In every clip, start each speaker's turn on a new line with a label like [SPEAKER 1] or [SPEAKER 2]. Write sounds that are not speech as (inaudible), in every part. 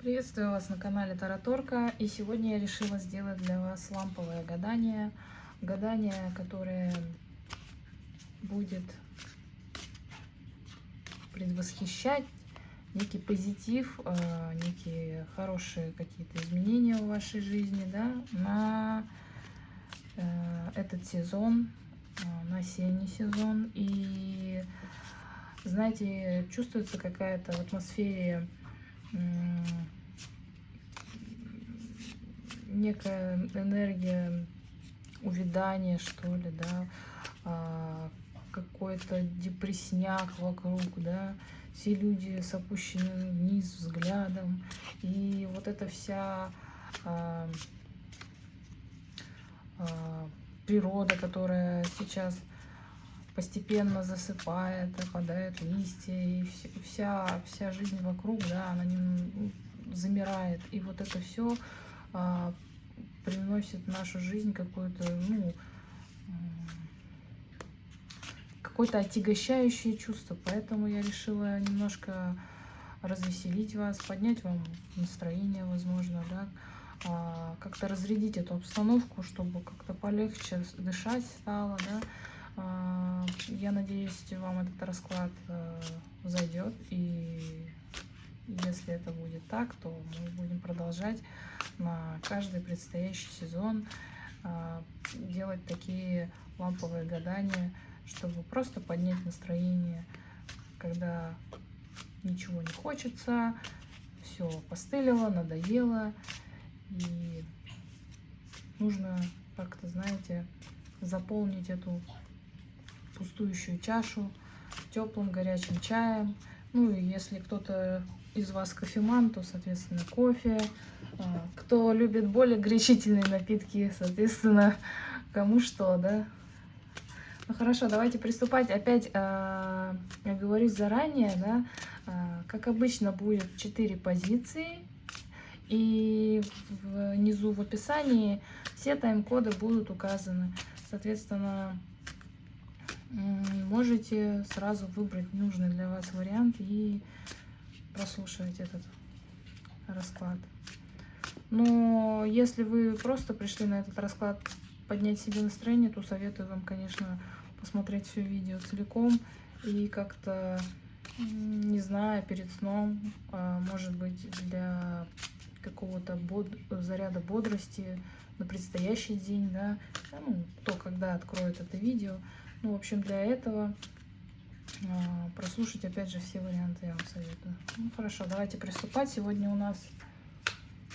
[SPEAKER 1] Приветствую вас на канале Тараторка и сегодня я решила сделать для вас ламповое гадание. Гадание, которое будет предвосхищать некий позитив, э, некие хорошие какие-то изменения в вашей жизни да, на э, этот сезон, э, на осенний сезон. И знаете, чувствуется какая-то в атмосфере некая энергия увядания, что ли, да, а, какой-то депресняк вокруг, да, все люди с опущенным вниз взглядом, и вот эта вся а, а, природа, которая сейчас постепенно засыпает, опадают листья, и вся, вся жизнь вокруг, да, она не, замирает. И вот это все а, приносит в нашу жизнь какое-то, ну, какое-то отягощающее чувство. Поэтому я решила немножко развеселить вас, поднять вам настроение, возможно, да, а, как-то разрядить эту обстановку, чтобы как-то полегче дышать стало, да, я надеюсь, вам этот расклад э, зайдет. И если это будет так, то мы будем продолжать на каждый предстоящий сезон а, делать такие ламповые гадания, чтобы просто поднять настроение, когда ничего не хочется, все постылило, надоело, и нужно как-то, знаете, заполнить эту пустующую чашу теплым горячим чаем. Ну и если кто-то из вас кофеман, то, соответственно, кофе. А, кто любит более горячительные напитки, соответственно, кому что, да. Ну хорошо, давайте приступать. Опять э, я говорю заранее, да, э, как обычно будет 4 позиции. И внизу в описании все тайм-коды будут указаны. Соответственно, можете сразу выбрать нужный для вас вариант и прослушивать этот расклад. Но если вы просто пришли на этот расклад поднять себе настроение, то советую вам, конечно, посмотреть все видео целиком и как-то, не знаю, перед сном, а, может быть, для какого-то bod заряда бодрости на предстоящий день, да, ну, кто когда откроет это видео, ну, в общем, для этого а, прослушать, опять же, все варианты я вам советую. Ну, хорошо, давайте приступать. Сегодня у нас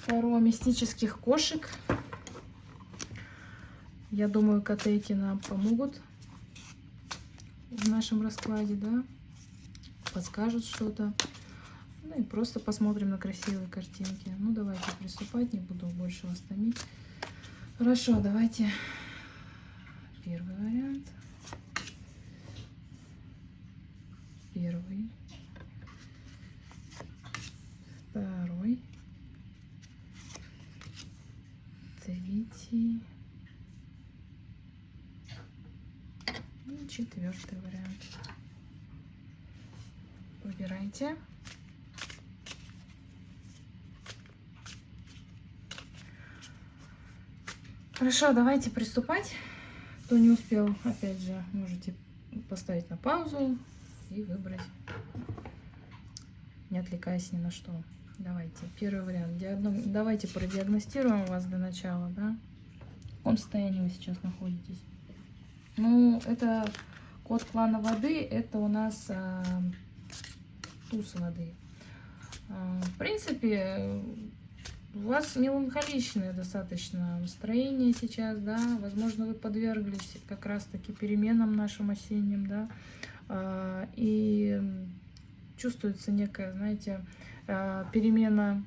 [SPEAKER 1] пару мистических кошек. Я думаю, котейки нам помогут в нашем раскладе, да, подскажут что-то. Ну и просто посмотрим на красивые картинки. Ну, давайте приступать, не буду больше вас томить. Хорошо, давайте первый вариант. Первый, второй, третий и четвертый вариант. Выбирайте. Хорошо, давайте приступать. Кто не успел, опять же, можете поставить на паузу, и выбрать, не отвлекаясь ни на что. Давайте, первый вариант. Диагно... Давайте продиагностируем вас для начала, да? В каком состоянии вы сейчас находитесь? Ну, это код клана воды, это у нас а, туз воды. А, в принципе, у вас меланхоличное достаточно настроение сейчас, да, возможно, вы подверглись как раз-таки переменам нашим осенним, да, и чувствуется некая, знаете, а, перемена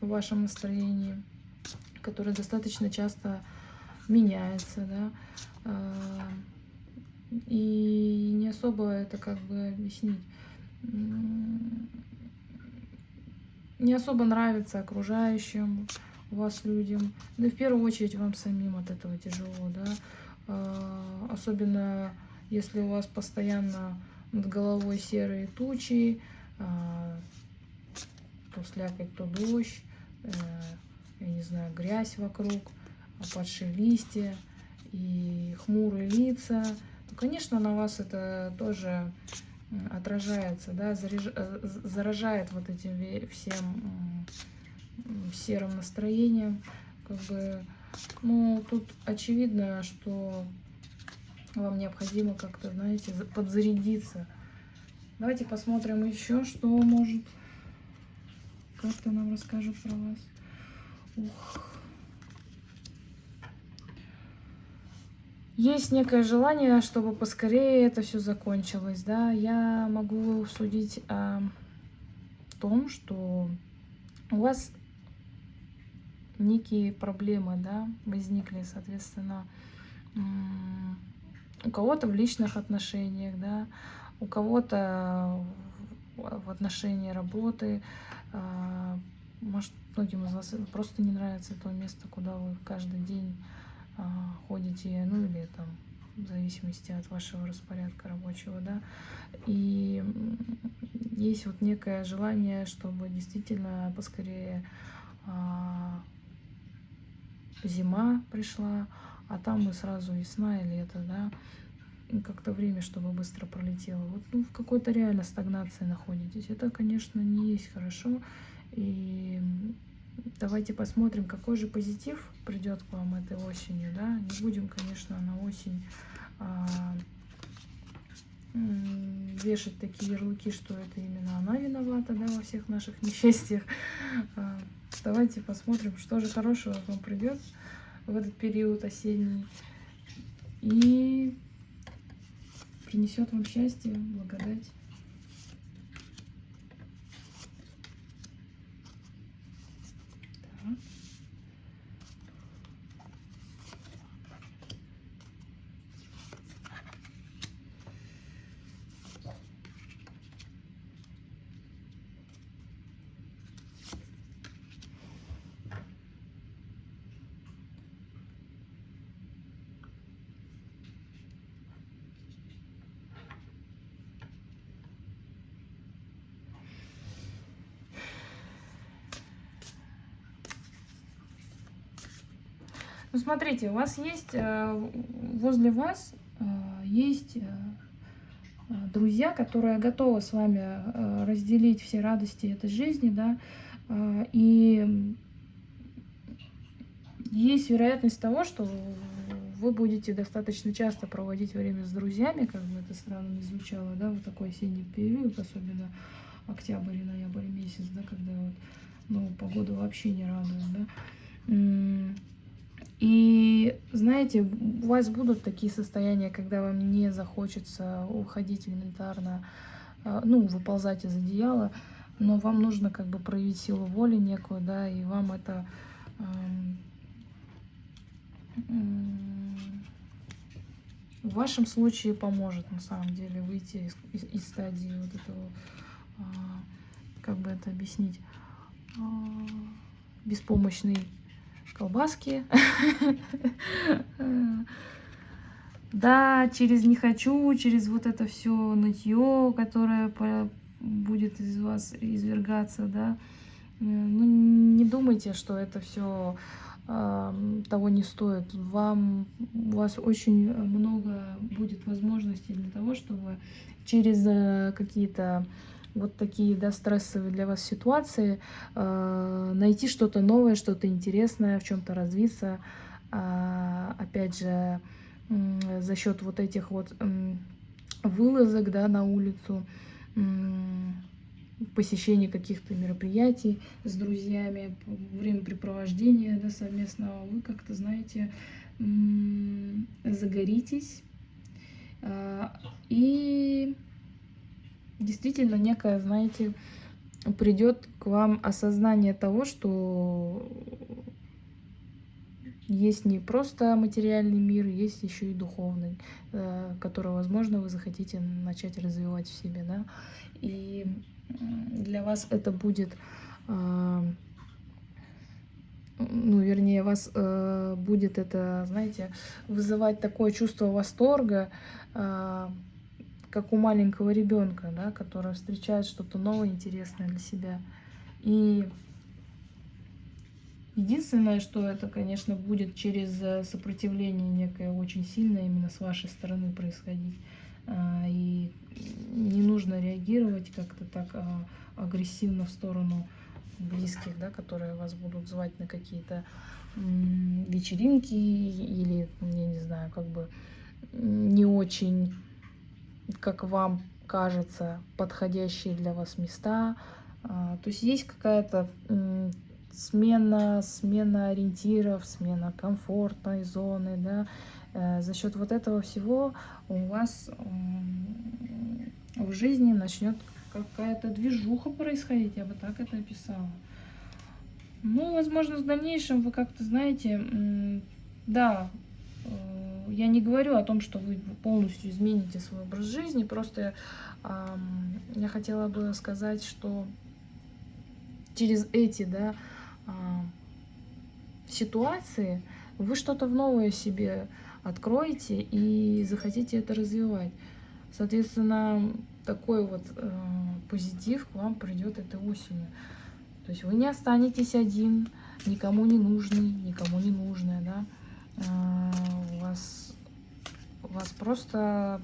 [SPEAKER 1] в вашем настроении, которая достаточно часто меняется, да, а, и не особо это как бы объяснить. Не особо нравится окружающим вас людям, да и в первую очередь вам самим от этого тяжело, да, особенно если у вас постоянно над головой серые тучи, а, то слякоть, то дождь, э, я не знаю, грязь вокруг, опадшие листья и хмурые лица, то, конечно, на вас это тоже отражается, да, э, заражает вот этим всем серым настроением. Как бы, ну, тут очевидно, что вам необходимо как-то, знаете, подзарядиться. Давайте посмотрим еще, что может как-то нам расскажут про вас. Ух. Есть некое желание, чтобы поскорее это все закончилось, да. Я могу судить о том, что у вас некие проблемы, да, возникли, соответственно, у кого-то в личных отношениях, да, у кого-то в отношении работы, а, может, многим из вас просто не нравится то место, куда вы каждый день а, ходите, ну или там в зависимости от вашего распорядка рабочего, да, и есть вот некое желание, чтобы действительно поскорее а, зима пришла, а там и сразу весна и лето, да, как-то время, чтобы быстро пролетело. Вот ну, в какой-то реально стагнации находитесь. Это, конечно, не есть хорошо. И давайте посмотрим, какой же позитив придет к вам этой осенью. Да? Не будем, конечно, на осень а, вешать такие ярлыки, что это именно она виновата да, во всех наших несчастьях. А, давайте посмотрим, что же хорошего вам придет в этот период осенний. И принесет вам счастье, благодать. Ну, смотрите, у вас есть, э, возле вас э, есть э, друзья, которые готовы с вами разделить все радости этой жизни, да, и есть вероятность того, что вы будете достаточно часто проводить время с друзьями, как бы это странно не звучало, да, в такой осенний период, особенно октябрь и ноябрь месяц, да, когда вот, ну, погода вообще не радует, да. И знаете, у вас будут такие состояния, когда вам не захочется уходить элементарно, а, ну, выползать из одеяла, но вам нужно как бы проявить силу воли некую, да, и вам это в вашем случае поможет на самом деле выйти из, из, из стадии вот этого, а, как бы это объяснить, а, беспомощный колбаски. Да, через не хочу, через вот это все нытье, которое будет из вас извергаться, да. Ну, не думайте, что это все того не стоит. Вам, у вас очень много будет возможностей для того, чтобы через э, какие-то вот такие да, стрессовые для вас ситуации, э, найти что-то новое, что-то интересное, в чем-то развиться. Э, опять же, э, за счет вот этих вот э, вылазок да, на улицу, э, посещения каких-то мероприятий с друзьями, времяпрепровождения да, совместного, вы как-то, знаете, загоритесь. Э, и действительно некое, знаете, придет к вам осознание того, что есть не просто материальный мир, есть еще и духовный, э, который, возможно, вы захотите начать развивать в себе, да. И для вас это будет, э, ну, вернее, вас э, будет это, знаете, вызывать такое чувство восторга, как у маленького ребенка, да, который встречает что-то новое, интересное для себя. И единственное, что это, конечно, будет через э, сопротивление некое очень сильное именно с вашей стороны происходить. А, и не нужно реагировать как-то так а, агрессивно в сторону близких, да, которые вас будут звать на какие-то вечеринки или, я не знаю, как бы не очень, как вам кажется, подходящие для вас места. А, то есть есть какая-то смена, смена ориентиров, смена комфортной зоны, да. Э, за счет вот этого всего у вас в жизни начнет какая-то движуха происходить, я бы так это описала. Ну, возможно, в дальнейшем вы как-то знаете, да, я не говорю о том, что вы полностью измените свой образ жизни, просто э, я хотела бы сказать, что через эти, да, э, ситуации вы что-то новое себе откроете и захотите это развивать. Соответственно, такой вот э, позитив к вам придет этой осенью. То есть вы не останетесь один, никому не нужный, никому не нужная, да. Э, у вас, у вас просто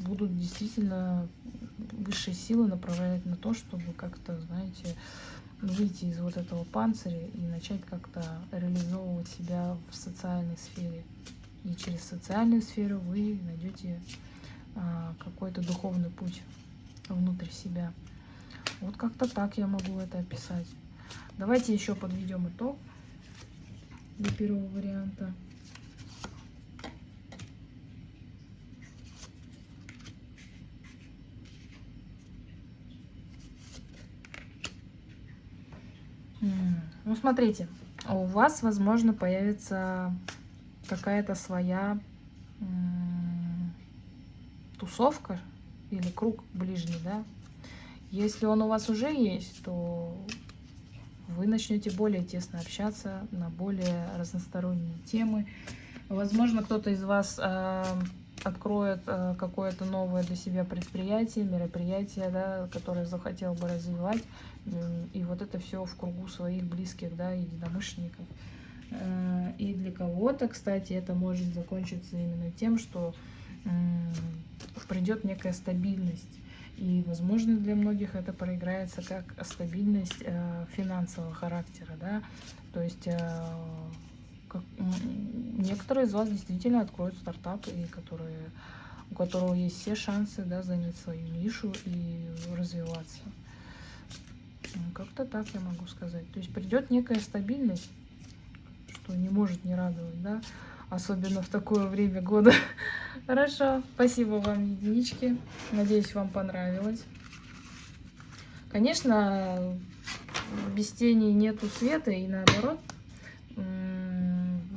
[SPEAKER 1] будут действительно высшие силы направлять на то, чтобы как-то, знаете, выйти из вот этого панциря и начать как-то реализовывать себя в социальной сфере. И через социальную сферу вы найдете а, какой-то духовный путь внутрь себя. Вот как-то так я могу это описать. Давайте еще подведем итог для первого варианта. Ну, смотрите, у вас, возможно, появится какая-то своя тусовка или круг ближний, да. Если он у вас уже есть, то вы начнете более тесно общаться на более разносторонние темы. Возможно, кто-то из вас э, откроет э, какое-то новое для себя предприятие, мероприятие, да, которое захотел бы развивать. И вот это все в кругу своих близких, да, единомышленников. Э, и для кого-то, кстати, это может закончиться именно тем, что придет некая стабильность. И, возможно, для многих это проиграется как стабильность э, финансового характера, да, то есть э, некоторые из вас действительно откроют стартап, и которые, у которого есть все шансы, да, занять свою нишу и развиваться. Как-то так я могу сказать. То есть придет некая стабильность, что не может не радовать, да, особенно в такое время года. (laughs) Хорошо, спасибо вам, единички. Надеюсь, вам понравилось. Конечно, без тени нету света, и наоборот,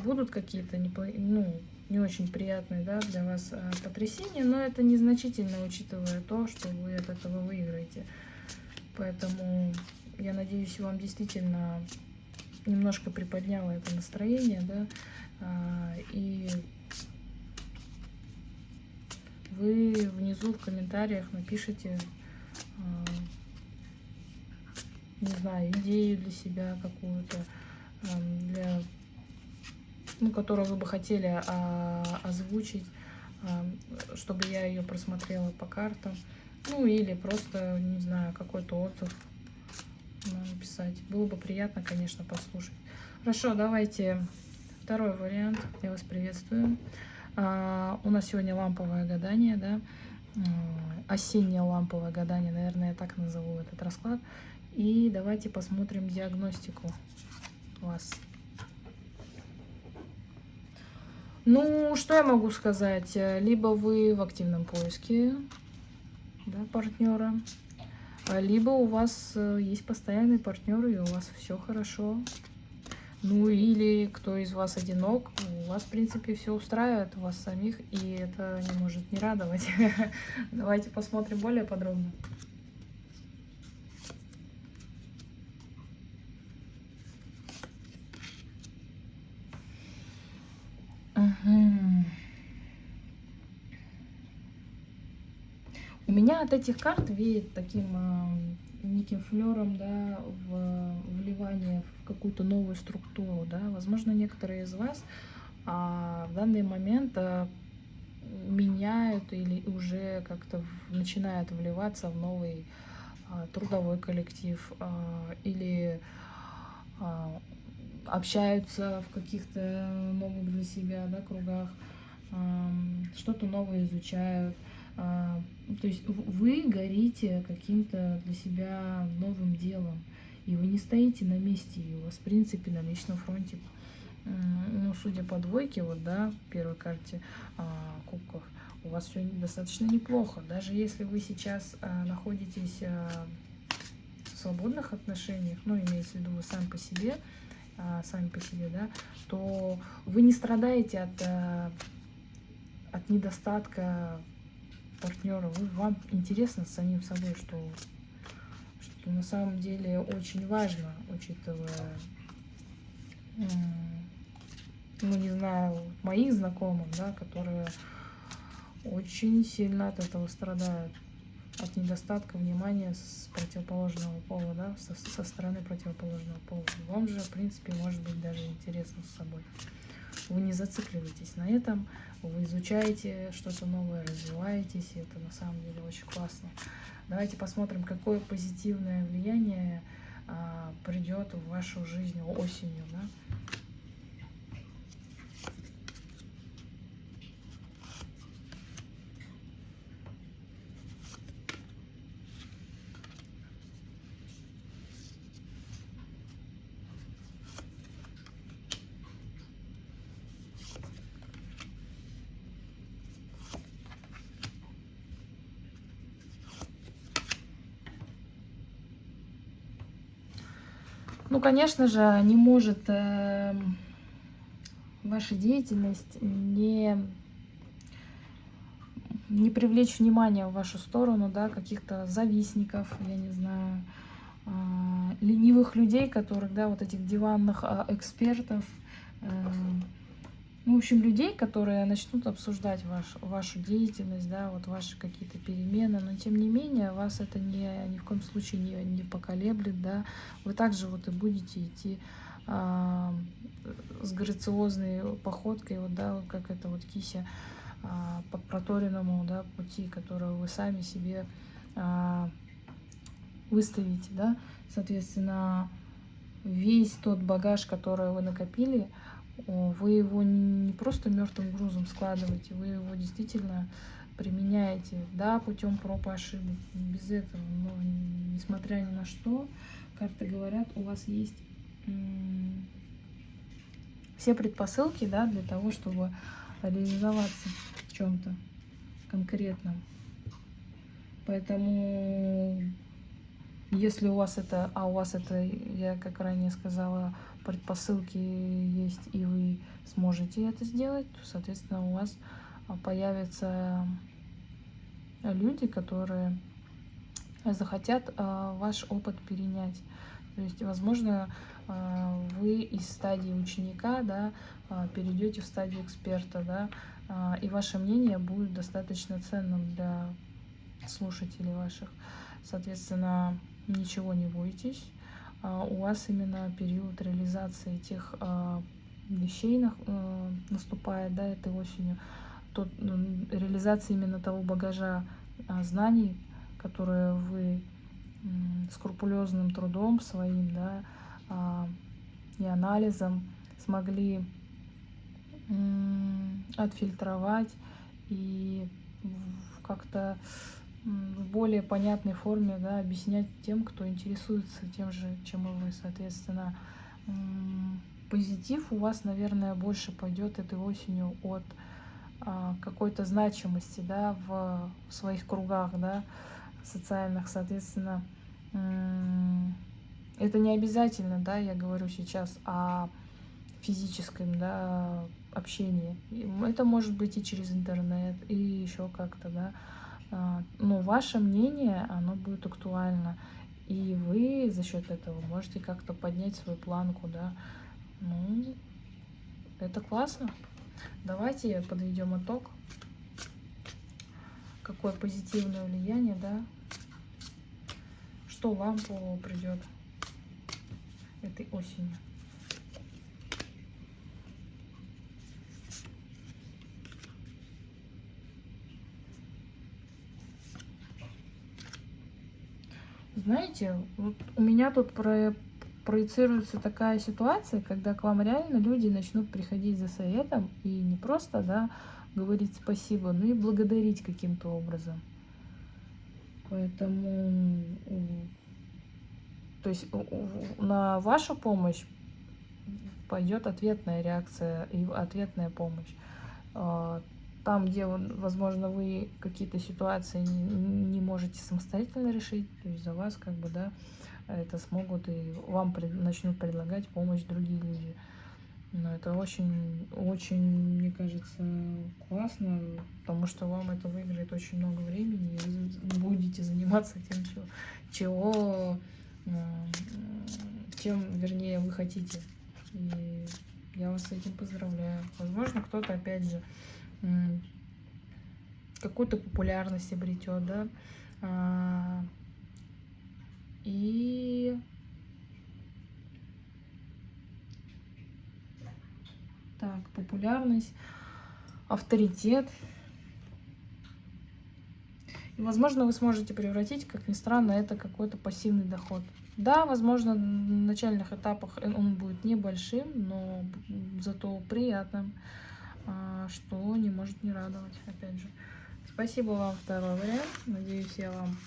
[SPEAKER 1] будут какие-то не, ну, не очень приятные да, для вас а, потрясения, но это незначительно, учитывая то, что вы от этого выиграете. Поэтому я надеюсь, вам действительно немножко приподняло это настроение, да, а, и вы внизу в комментариях напишите, а, не знаю, идею для себя какую-то, для, ну, которую вы бы хотели а, озвучить, чтобы я ее просмотрела по картам. Ну, или просто, не знаю, какой-то отзыв написать. Было бы приятно, конечно, послушать. Хорошо, давайте второй вариант. Я вас приветствую. А, у нас сегодня ламповое гадание, да, осеннее ламповое гадание, наверное, я так назову этот расклад. И давайте посмотрим диагностику вас. Ну, что я могу сказать? Либо вы в активном поиске да, партнера, либо у вас э, есть постоянный партнер, и у вас все хорошо. Ну или кто из вас одинок, у вас, в принципе, все устраивает, у вас самих, и это не может не радовать. (laughs) Давайте посмотрим более подробно. У меня от этих карт веет таким э, неким флером, да, в вливание в какую-то новую структуру, да. Возможно, некоторые из вас а, в данный момент а, меняют или уже как-то начинают вливаться в новый а, трудовой коллектив а, или а, общаются в каких-то новых для себя да, кругах, а, что-то новое изучают. А, то есть вы горите каким-то для себя новым делом, и вы не стоите на месте, и у вас, в принципе, на личном фронте, ну, судя по двойке, вот, да, в первой карте а, кубков, у вас все достаточно неплохо. Даже если вы сейчас а, находитесь а, в свободных отношениях, ну, имеется в виду вы сами по себе, а, сами по себе, да, то вы не страдаете от, а, от недостатка партнера, вы, вам интересно с самим собой, что, что на самом деле очень важно, учитывая, ну не знаю, моих знакомых, да, которые очень сильно от этого страдают, от недостатка внимания с противоположного пола, да, со, со стороны противоположного пола. Вам же, в принципе, может быть даже интересно с собой. Вы не зацикливаетесь на этом, вы изучаете что-то новое, развиваетесь, и это на самом деле очень классно. Давайте посмотрим, какое позитивное влияние а, придет в вашу жизнь осенью. Да? Ну, конечно же, не может э, ваша деятельность не, не привлечь внимание в вашу сторону, да, каких-то завистников, я не знаю, э, ленивых людей, которых, да, вот этих диванных э, экспертов, э, ну, в общем, людей, которые начнут обсуждать ваш, вашу деятельность, да, вот ваши какие-то перемены, но тем не менее вас это не, ни в коем случае не, не поколеблет, да, вы также вот и будете идти а, с грациозной походкой, вот, да, как это вот кися а, по проторенному, да, пути, которого вы сами себе а, выставите, да, соответственно, весь тот багаж, который вы накопили, вы его не просто мертвым грузом складываете, вы его действительно применяете, да, путем проб и ошибок, без этого, но несмотря ни на что, карты говорят, у вас есть все предпосылки, да, для того, чтобы реализоваться в чем-то конкретном. Поэтому, если у вас это, а у вас это, я как ранее сказала, предпосылки есть, и вы сможете это сделать, то, соответственно, у вас а, появятся люди, которые захотят а, ваш опыт перенять. То есть, возможно, а, вы из стадии ученика да, перейдете в стадию эксперта, да, и ваше мнение будет достаточно ценным для слушателей ваших. Соответственно, ничего не бойтесь, а, у вас именно период реализации тех а, вещей э, наступает, да, этой осенью, тот, реализация именно того багажа а, знаний, которые вы скрупулезным трудом своим, да, и анализом смогли отфильтровать и как-то в более понятной форме да, объяснять тем, кто интересуется тем же, чем и вы. Соответственно, позитив у вас, наверное, больше пойдет этой осенью от а, какой-то значимости да, в своих кругах да, социальных. Соответственно, это не обязательно, да, я говорю сейчас о физическом да, общении. Это может быть и через интернет, и еще как-то, да. А, но ваше мнение, оно будет актуально. И вы за счет этого можете как-то поднять свою планку, да. Ну, это классно. Давайте подведем итог. Какое позитивное влияние, да, что лампу придет этой осенью. Знаете, вот у меня тут про, проецируется такая ситуация, когда к вам реально люди начнут приходить за советом и не просто, да, говорить спасибо, но и благодарить каким-то образом. Поэтому, то есть на вашу помощь пойдет ответная реакция и ответная помощь. Там, где, возможно, вы какие-то ситуации не можете самостоятельно решить, то есть за вас, как бы, да, это смогут и вам пред, начнут предлагать помощь другие люди. Но это очень, очень, мне кажется, классно, потому что вам это выиграет очень много времени, и вы будете заниматься тем, чего, чего чем, вернее, вы хотите. И я вас с этим поздравляю. Возможно, кто-то, опять же, какую-то популярность обретет, да, а, и так, популярность, авторитет. И, возможно, вы сможете превратить, как ни странно, это какой-то пассивный доход. Да, возможно, на начальных этапах он будет небольшим, но зато приятным. А, что не может не радовать, опять же. Спасибо вам, второй вариант. Надеюсь, я вам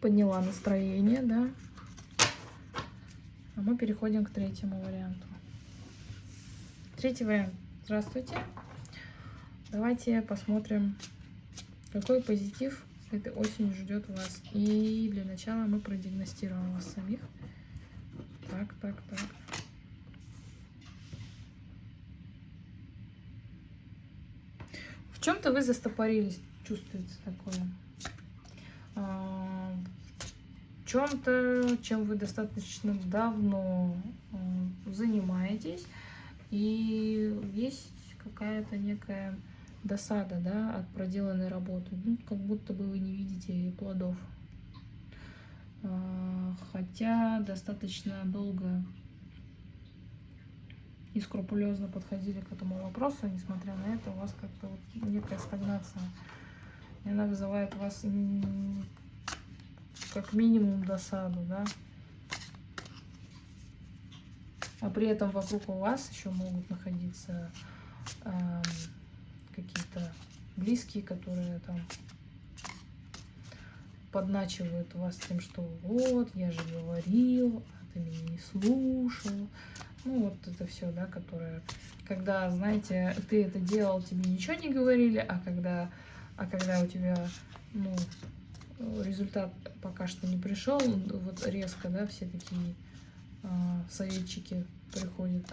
[SPEAKER 1] подняла настроение, да. А мы переходим к третьему варианту. Третий вариант. Здравствуйте. Давайте посмотрим, какой позитив этой осенью ждет вас. И для начала мы продиагностируем вас самих. Так, так, так. Чем-то вы застопорились, чувствуется такое. А, в чем-то, чем вы достаточно давно а, занимаетесь, и есть какая-то некая досада да, от проделанной работы. Ну, как будто бы вы не видите плодов. А, хотя достаточно долго и скрупулезно подходили к этому вопросу, несмотря на это, у вас как-то вот некая стагнация. И она вызывает у вас как минимум досаду, да. А при этом вокруг у вас еще могут находиться э, какие-то близкие, которые там подначивают вас тем, что вот, я же говорил, а ты меня не слушал. Ну, вот это все, да, которое, когда, знаете, ты это делал, тебе ничего не говорили, а когда, а когда у тебя, ну, результат пока что не пришел, вот резко, да, все такие а, советчики приходят.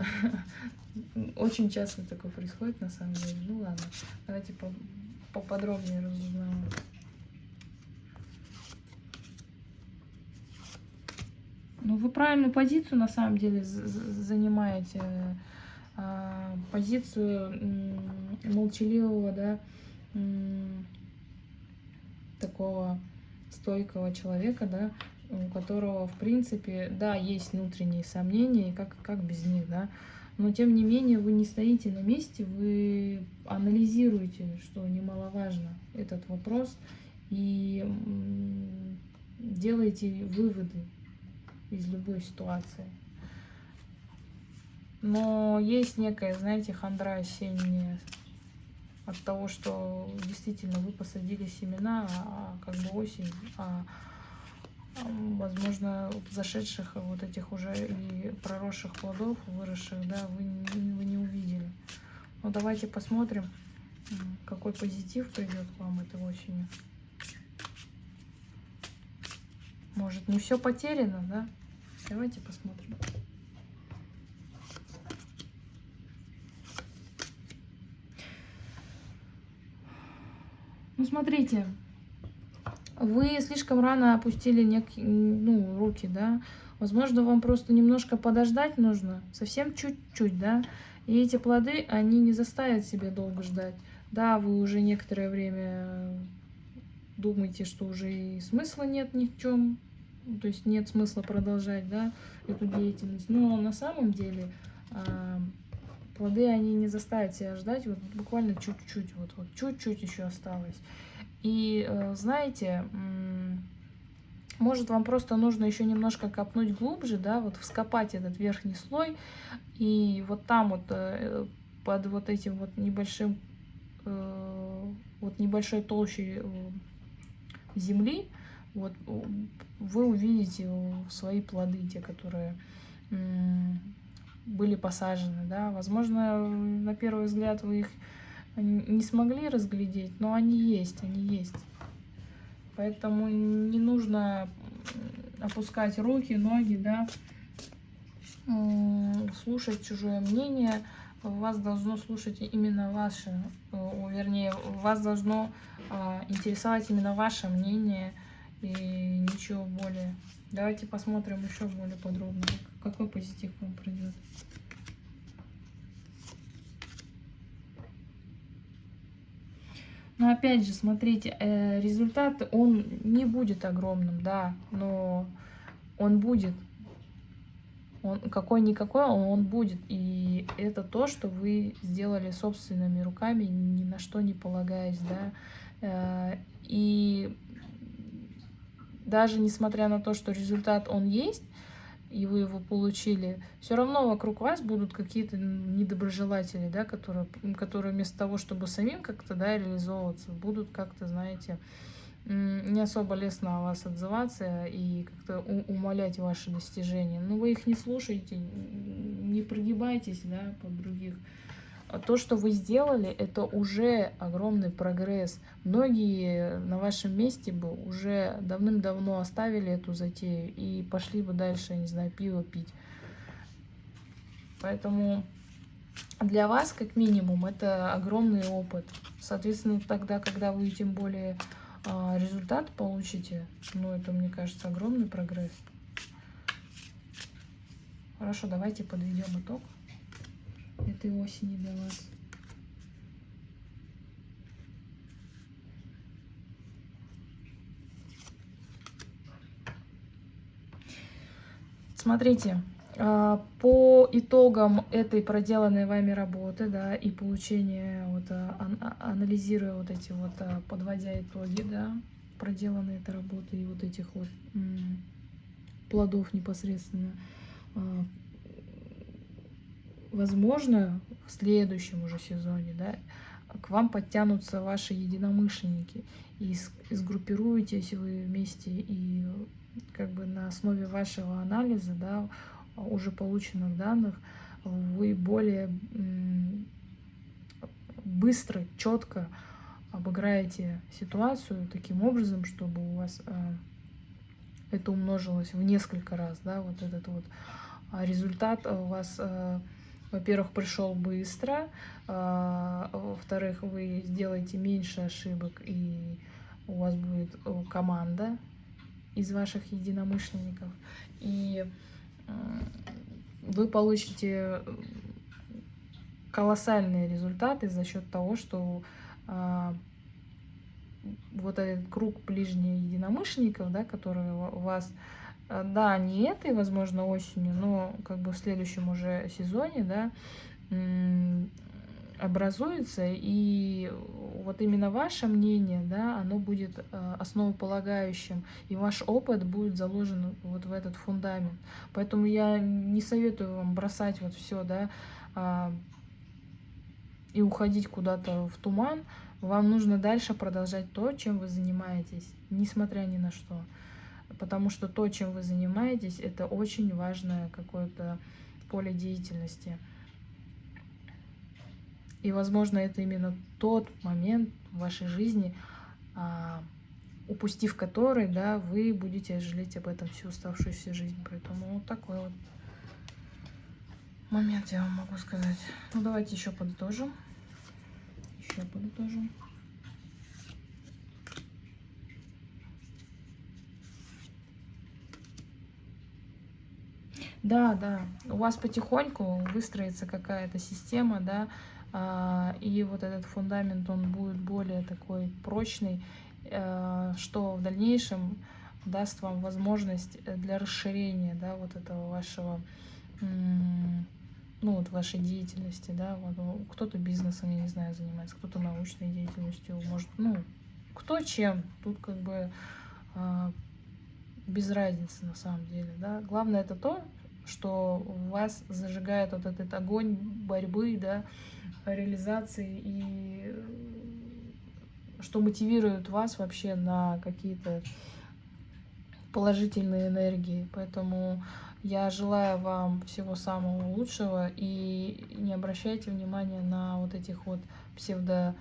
[SPEAKER 1] (laughs) Очень часто такое происходит, на самом деле. Ну, ладно, давайте поподробнее разузнаем. Ну, вы правильную позицию на самом деле занимаете. А, позицию молчаливого, да, такого стойкого человека, да, у которого, в принципе, да, есть внутренние сомнения, как, как без них, да, но тем не менее вы не стоите на месте, вы анализируете, что немаловажно, этот вопрос, и делаете выводы из любой ситуации. Но есть некая, знаете, хандра осенняя от того, что действительно вы посадили семена, а, а как бы осень, а, возможно, зашедших вот этих уже и проросших плодов, выросших, да, вы, вы не увидели. Но давайте посмотрим, какой позитив придет вам этой осенью. Может, не все потеряно, да? Давайте посмотрим. Ну, смотрите, вы слишком рано опустили некие, ну, руки, да. Возможно, вам просто немножко подождать нужно, совсем чуть-чуть, да. И эти плоды, они не заставят себя долго ждать. Да, вы уже некоторое время думаете, что уже и смысла нет ни в чем, то есть нет смысла продолжать, да, эту деятельность. Но на самом деле э, плоды, они не заставят себя ждать, вот буквально чуть-чуть, вот, вот чуть-чуть еще осталось. И э, знаете, может вам просто нужно еще немножко копнуть глубже, да, вот вскопать этот верхний слой, и вот там вот э, под вот этим вот небольшим, э, вот небольшой толщей земли, вот вы увидите свои плоды, те, которые были посажены, да, возможно, на первый взгляд вы их не смогли разглядеть, но они есть, они есть. Поэтому не нужно опускать руки, ноги, да, слушать чужое мнение. Вас должно слушать именно ваше, вернее, вас должно а, интересовать именно ваше мнение и ничего более. Давайте посмотрим еще более подробно, какой позитив вам придет. Но опять же, смотрите, э, результат, он не будет огромным, да, но он будет. Он какой-никакой, он будет. И это то, что вы сделали собственными руками, ни на что не полагаясь, да. Э, и даже несмотря на то, что результат он есть, и вы его получили, все равно вокруг вас будут какие-то недоброжелатели, да, которые, которые вместо того, чтобы самим как-то да, реализовываться, будут как-то, знаете, не особо лестно о вас отзываться и как-то умолять ваши достижения. Но вы их не слушаете, не прогибайтесь да, под других. А то, что вы сделали, это уже огромный прогресс. Многие на вашем месте бы уже давным-давно оставили эту затею и пошли бы дальше, не знаю, пиво пить. Поэтому для вас, как минимум, это огромный опыт. Соответственно, тогда, когда вы тем более а, результат получите, ну, это, мне кажется, огромный прогресс. Хорошо, давайте подведем итог этой осени для вас. Смотрите, а, по итогам этой проделанной вами работы, да, и получения, вот, а, а, анализируя вот эти вот, подводя итоги, да, проделанной этой работы и вот этих вот плодов непосредственно, возможно, в следующем уже сезоне, да, к вам подтянутся ваши единомышленники, и сгруппируетесь вы вместе, и как бы на основе вашего анализа, да, уже полученных данных, вы более быстро, четко обыграете ситуацию таким образом, чтобы у вас э, это умножилось в несколько раз, да, вот этот вот а результат у вас э, во-первых, пришел быстро, а, во-вторых, вы сделаете меньше ошибок, и у вас будет э, команда из ваших единомышленников, и вы получите колоссальные результаты за счет того, что а, вот этот круг ближних единомышленников, да, которые вас Э, да, не этой, возможно, осенью, но как бы в следующем уже сезоне, да, образуется, и вот именно ваше мнение, да, оно будет э, основополагающим, и ваш опыт будет заложен вот в этот фундамент. Поэтому я не советую вам бросать вот все, да, а, и уходить куда-то в туман. Вам нужно дальше продолжать то, чем вы занимаетесь, несмотря ни на что потому что то, чем вы занимаетесь, это очень важное какое-то поле деятельности. И, возможно, это именно тот момент в вашей жизни, а, упустив который, да, вы будете жалеть об этом всю оставшуюся жизнь. Поэтому вот такой вот момент я вам могу сказать. Ну, давайте еще подытожим. Еще подытожим. Да, да, у вас потихоньку выстроится какая-то система, да, а, и вот этот фундамент, он будет более такой прочный, э, что в дальнейшем даст вам возможность для расширения, да, вот этого вашего, ну, вот вашей деятельности, да, вот ну, кто-то бизнесом, я не знаю, занимается, кто-то научной деятельностью, может, ну, кто чем, тут как бы э, без разницы на самом деле, да, главное это то, что вас зажигает вот этот огонь борьбы, да, реализации и э, что мотивирует вас вообще на какие-то положительные энергии. Поэтому я желаю вам всего самого лучшего и не обращайте внимания на вот этих вот псевдо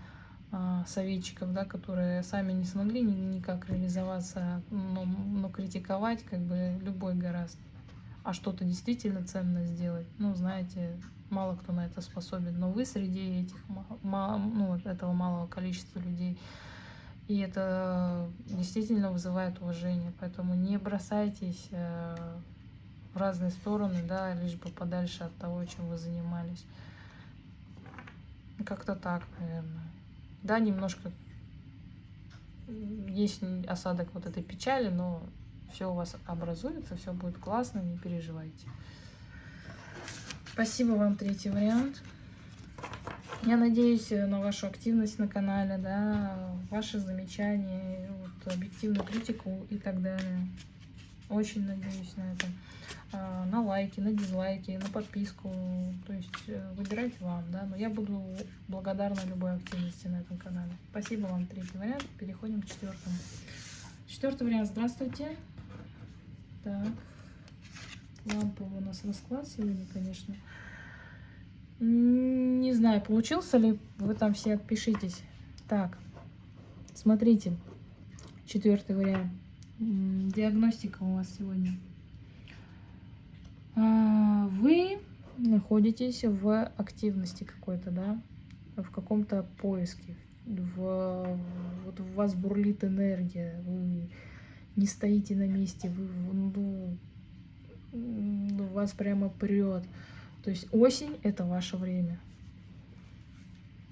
[SPEAKER 1] а, советчиков, да, которые сами не смогли никак реализоваться, но, но критиковать как бы любой гораздо а что-то действительно ценно сделать, ну, знаете, мало кто на это способен. Но вы среди этих, ну, этого малого количества людей. И это действительно вызывает уважение. Поэтому не бросайтесь э, в разные стороны, да, лишь бы подальше от того, чем вы занимались. Как-то так, наверное. Да, немножко есть осадок вот этой печали, но все у вас образуется, все будет классно, не переживайте. Спасибо вам, третий вариант. Я надеюсь на вашу активность на канале, да, ваши замечания, вот, объективную критику и так далее. Очень надеюсь на это. А, на лайки, на дизлайки, на подписку. То есть э, выбирайте вам, да. Но я буду благодарна любой активности на этом канале. Спасибо вам, третий вариант. Переходим к четвертому. Четвертый вариант. Здравствуйте. Так. Лампа у нас расклад сегодня, конечно. Не знаю, получился ли. Вы там все отпишитесь. Так. Смотрите. Четвертый вариант. Диагностика у вас сегодня. А, вы находитесь в активности какой-то, да, в каком-то поиске. В, вот у вас бурлит энергия, вы не стоите на месте, вы, ну, ну, вас прямо прет. То есть осень – это ваше время.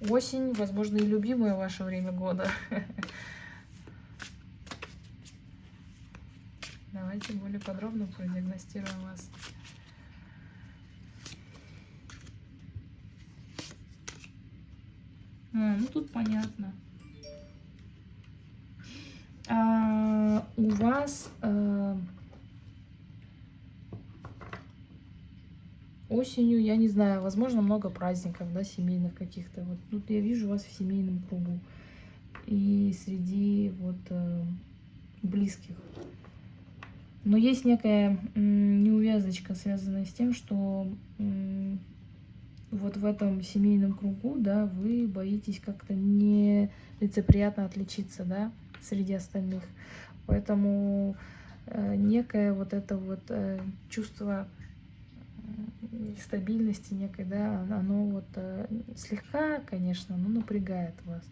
[SPEAKER 1] Осень, возможно, и любимое ваше время года. (laughs) Давайте более подробно продиагностируем вас. А, ну тут понятно. Вас а, осенью, я не знаю, возможно, много праздников, да, семейных каких-то. Вот тут я вижу вас в семейном кругу и среди вот э, близких. Но есть некая неувязочка, связанная с тем, что вот в этом семейном кругу, да, вы боитесь как-то не лицеприятно отличиться, да, среди остальных. Поэтому э, некое вот это вот э, чувство стабильности некой, да, оно вот э, слегка, конечно, но напрягает вас.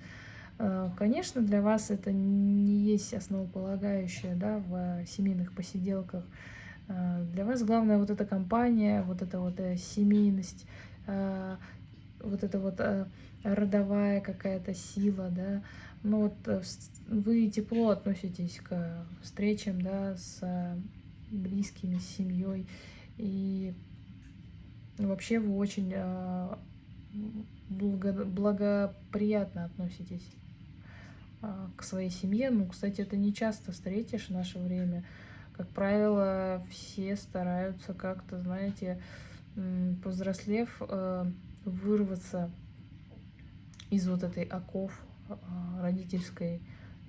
[SPEAKER 1] Э, конечно, для вас это не есть основополагающее, да, в семейных посиделках. Э, для вас главное вот эта компания, вот эта вот э, семейность, э, вот эта вот э, родовая какая-то сила, да, ну вот э, вы тепло относитесь к встречам, да, с близкими, с семьей, и вообще вы очень э, благо, благоприятно относитесь э, к своей семье. Ну, кстати, это не часто встретишь в наше время. Как правило, все стараются как-то, знаете, повзрослев, вырваться из вот этой оков родительской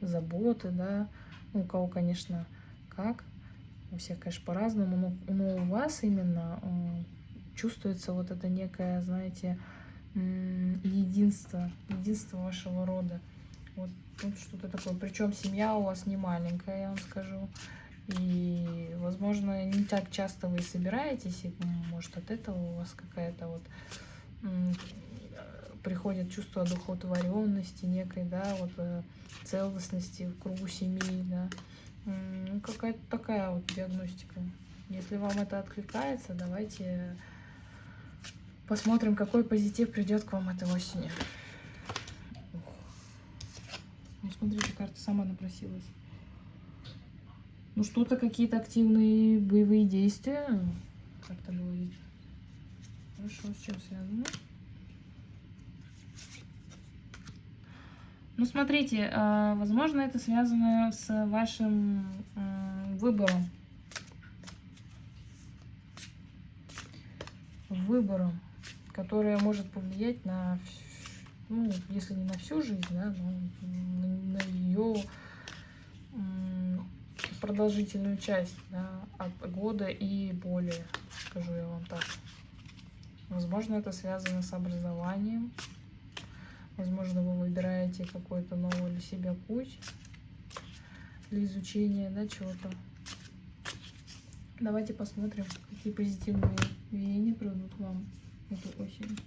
[SPEAKER 1] заботы, да, ну, у кого, конечно, как, у всех, конечно, по-разному, но, но у вас именно чувствуется вот это некое, знаете, единство, единство вашего рода. Вот, вот что-то такое. Причем семья у вас не маленькая, я вам скажу. И, возможно, не так часто вы собираетесь, и, может, от этого у вас какая-то вот приходит чувство одухотворенности некой, да, вот э, целостности в кругу семьи, да. Ну, какая-то такая вот диагностика. Если вам это откликается, давайте посмотрим, какой позитив придет к вам этой осенью. смотрите, карта сама напросилась. Ну, что-то, какие-то активные боевые действия. Карта говорит. Хорошо, с чем связано? Ну, смотрите, а, возможно, это связано с вашим выбором. Выбором, которое может повлиять на, ну, если не на всю жизнь, да, но на ее продолжительную часть, да, от года и более, скажу я вам так. Возможно, это связано с образованием, Возможно, вы выбираете какой-то новый для себя путь для изучения, да, чего-то. Давайте посмотрим, какие позитивные веяния придут вам эту осень.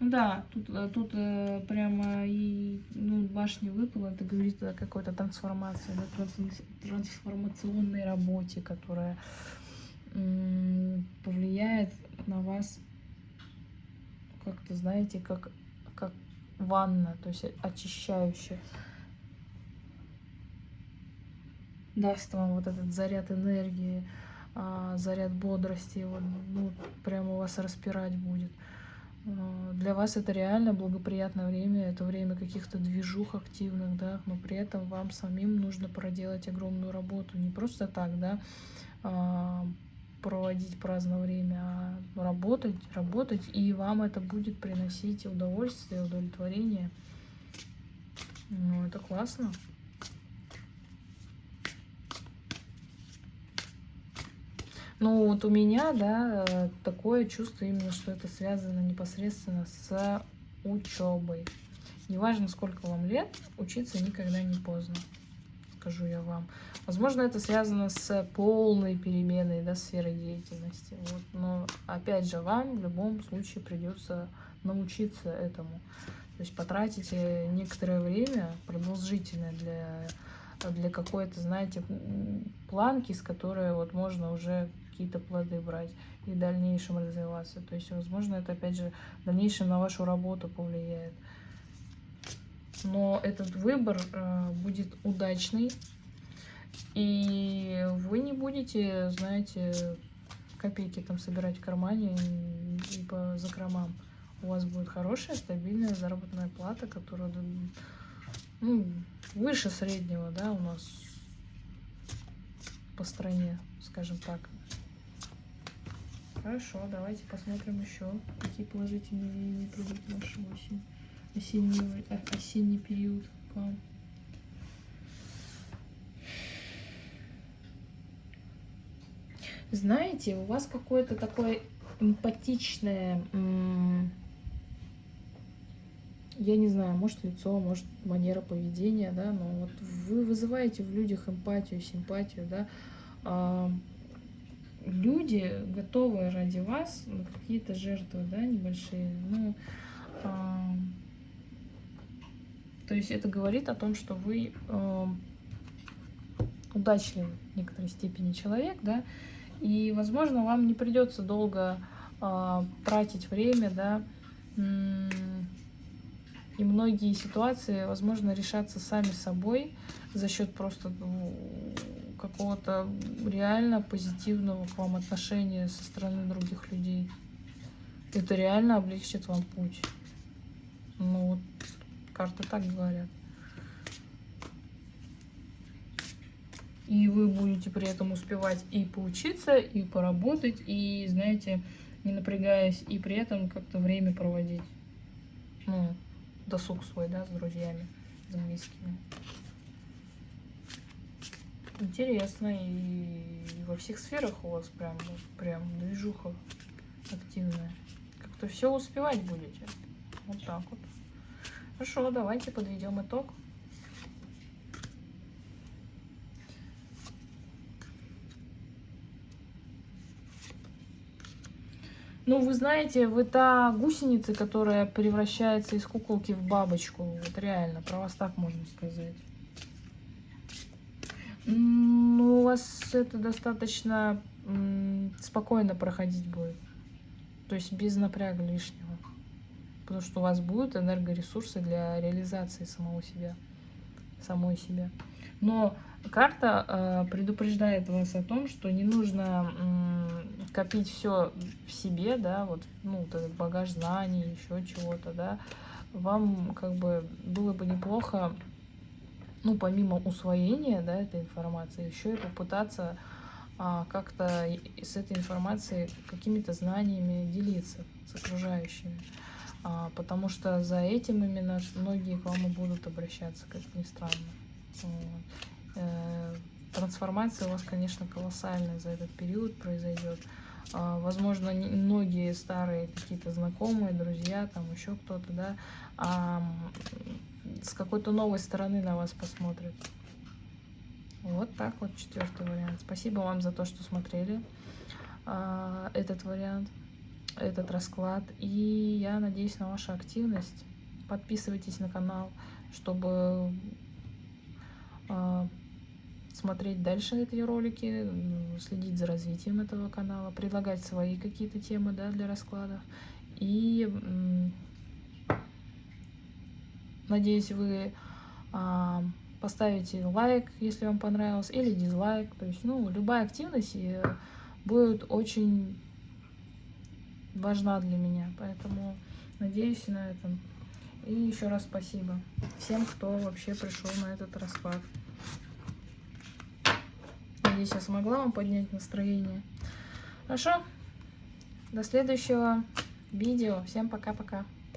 [SPEAKER 1] Ну да, тут, э, тут э, прямо и ну, башня выпала, это говорит о какой-то трансформации, да, трансформационной работе, которая повлияет на вас как-то, знаете, как, как ванна, то есть очищающая. Даст вам вот этот заряд энергии, а, заряд бодрости, вот, ну, прямо вас распирать будет. А, для вас это реально благоприятное время, это время каких-то движух активных, да, но при этом вам самим нужно проделать огромную работу. Не просто так, да, а, проводить праздное время, а работать, работать, и вам это будет приносить удовольствие, удовлетворение. Ну, это классно. Ну, вот у меня, да, такое чувство именно, что это связано непосредственно с учебой. Неважно, сколько вам лет, учиться никогда не поздно скажу я вам. Возможно, это связано с полной переменой да, сферы деятельности. Вот. Но опять же, вам в любом случае придется научиться этому. То есть потратите некоторое время, продолжительное для, для какой-то, знаете, планки, с которой вот можно уже какие-то плоды брать и в дальнейшем развиваться. То есть, возможно, это опять же в дальнейшем на вашу работу повлияет но этот выбор э, будет удачный, и вы не будете, знаете, копейки там собирать в кармане и по закромам. У вас будет хорошая, стабильная заработная плата, которая ну, выше среднего, да, у нас по стране, скажем так. Хорошо, давайте посмотрим еще, какие положительные в вашу осень осенний, э, осенний период к вам. Знаете, у вас какое-то такое эмпатичное, я не знаю, может лицо, может манера поведения, да, но вот вы вызываете в людях эмпатию, симпатию, да, а, люди готовы ради вас какие-то жертвы, да, небольшие, ну, а, то есть это говорит о том, что вы э, удачливый в некоторой степени человек, да, и, возможно, вам не придется долго э, тратить время, да, и многие ситуации, возможно, решаться сами собой за счет просто ну, какого-то реально позитивного к вам отношения со стороны других людей. Это реально облегчит вам путь. Ну, вот карты так говорят. И вы будете при этом успевать и поучиться, и поработать, и, знаете, не напрягаясь, и при этом как-то время проводить. Ну, досуг свой, да, с друзьями, с близкими. Интересно, и во всех сферах у вас прям, прям движуха активная. Как-то все успевать будете. Вот так вот. Хорошо, давайте подведем итог. Ну, вы знаете, вы та гусеница, которая превращается из куколки в бабочку. Вот реально, про вас так можно сказать. Ну, у вас это достаточно спокойно проходить будет. То есть без напряга лишнего. Потому что у вас будут энергоресурсы для реализации самого себя, самой себя. Но карта э, предупреждает вас о том, что не нужно э, копить все в себе, да, вот, ну, вот этот багаж знаний, еще чего-то, да. Вам как бы было бы неплохо, ну, помимо усвоения, да, этой информации, еще и попытаться а, как-то с этой информацией, какими-то знаниями делиться с окружающими. А, потому что за этим именно многие к вам и будут обращаться, как ни странно. Вот. Э, трансформация у вас, конечно, колоссальная за этот период произойдет. А, возможно, многие старые какие-то знакомые, друзья, там еще кто-то, да, а, с какой-то новой стороны на вас посмотрят. Вот так вот четвертый вариант. Спасибо вам за то, что смотрели этот вариант, этот расклад. И я надеюсь на вашу активность. Подписывайтесь на канал, чтобы смотреть дальше эти ролики, следить за развитием этого канала, предлагать свои какие-то темы да, для раскладов. И надеюсь, вы а, поставите лайк, если вам понравилось, или дизлайк. То есть, ну, любая активность э, будет очень важна для меня. Поэтому надеюсь на этом. И еще раз спасибо всем, кто вообще пришел на этот расклад. Надеюсь, я смогла вам поднять настроение. Хорошо? До следующего видео. Всем пока-пока.